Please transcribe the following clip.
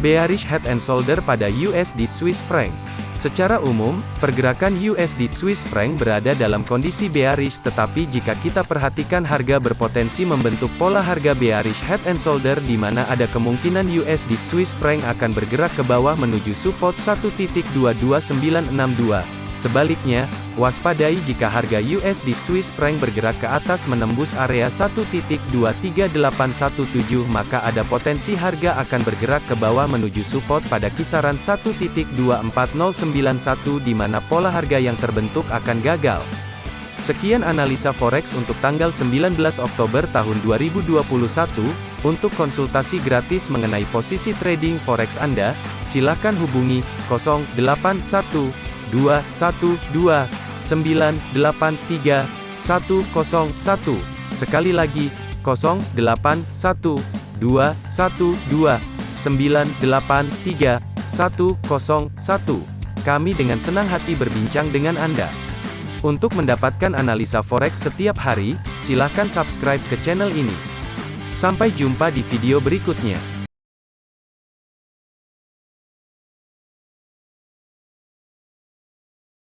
Bearish Head and Shoulder pada USD Swiss franc. Secara umum, pergerakan USD Swiss franc berada dalam kondisi bearish tetapi jika kita perhatikan harga berpotensi membentuk pola harga bearish head and shoulder di mana ada kemungkinan USD Swiss franc akan bergerak ke bawah menuju support 1.22962. Sebaliknya, waspadai jika harga USD Swiss franc bergerak ke atas menembus area 1.23817 maka ada potensi harga akan bergerak ke bawah menuju support pada kisaran 1.24091 di mana pola harga yang terbentuk akan gagal. Sekian analisa forex untuk tanggal 19 Oktober tahun 2021. Untuk konsultasi gratis mengenai posisi trading forex Anda, silakan hubungi 0812 081212983101. Sekali lagi, 081212983101. Kami dengan senang hati berbincang dengan Anda. Untuk mendapatkan analisa forex setiap hari, silahkan subscribe ke channel ini. Sampai jumpa di video berikutnya.